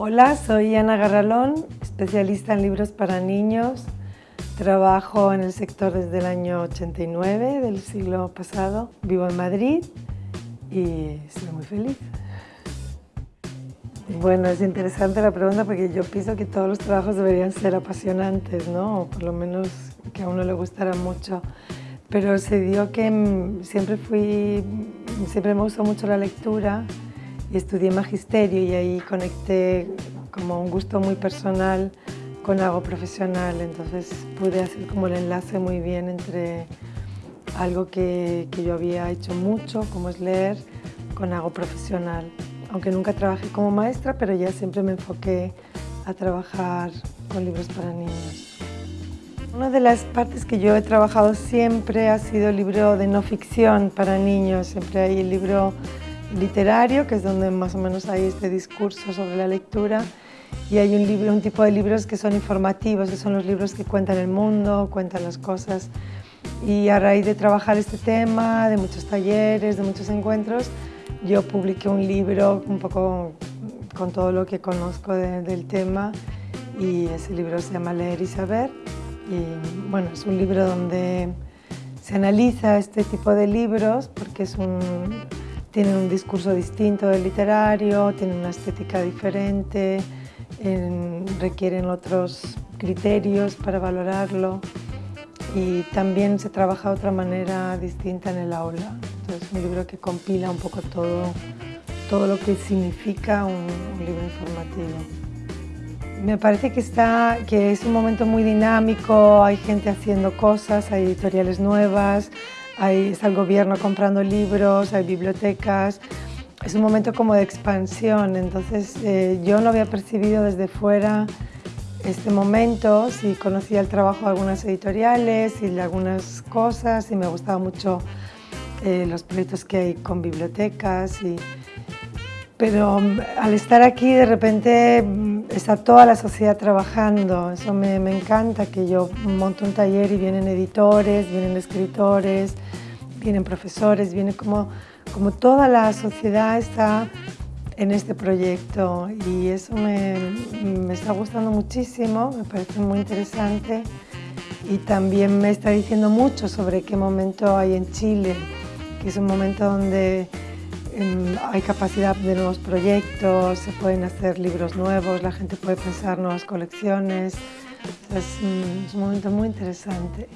Hola, soy Ana Garralón, especialista en libros para niños. Trabajo en el sector desde el año 89 del siglo pasado. Vivo en Madrid y soy muy feliz. Bueno, es interesante la pregunta porque yo pienso que todos los trabajos deberían ser apasionantes, ¿no? O por lo menos que a uno le gustara mucho. Pero se dio que mm, siempre fui, siempre me gustó mucho la lectura y estudié magisterio y ahí conecté como un gusto muy personal con algo profesional, entonces pude hacer como el enlace muy bien entre algo que, que yo había hecho mucho, como es leer, con algo profesional aunque nunca trabajé como maestra, pero ya siempre me enfoqué a trabajar con libros para niños. Una de las partes que yo he trabajado siempre ha sido el libro de no ficción para niños. Siempre hay el libro literario, que es donde más o menos hay este discurso sobre la lectura, y hay un, tipo de libros que son informativos, que son los libros que cuentan el mundo, cuentan las cosas. Y a raíz de trabajar este tema, de muchos talleres, de muchos encuentros, yo publiqué un libro un poco con todo lo que conozco del tema y ese libro se llama Leer y Saber y bueno, es un libro donde se analiza este tipo de libros porque es un, tienen un discurso distinto del literario, tienen una estética diferente, requieren otros criterios para valorarlo y también se trabaja de otra manera distinta en el aula. Es un libro que compila un poco todo, todo lo que significa un, libro informativo. Me parece que, está, que es un momento muy dinámico, hay gente haciendo cosas, hay editoriales nuevas, hay, está el gobierno comprando libros, hay bibliotecas, es un momento como de expansión, entonces eh, yo no había percibido desde fuera este momento, sí conocía el trabajo de algunas editoriales y de algunas cosas y me gustaba mucho eh, los proyectos que hay con bibliotecas. Y, pero mm, al estar aquí de repente mm, está toda la sociedad trabajando, eso me, me encanta, que yo monto un taller y vienen editores, vienen escritores, vienen profesores, viene como, como toda la sociedad está en este proyecto. Y eso me, me, está gustando muchísimo, me parece muy interesante. Y también me está diciendo mucho sobre qué momento hay en Chile que es un momento donde hay capacidad de nuevos proyectos, se pueden hacer libros nuevos, la gente puede pensar nuevas colecciones. es un momento muy interesante.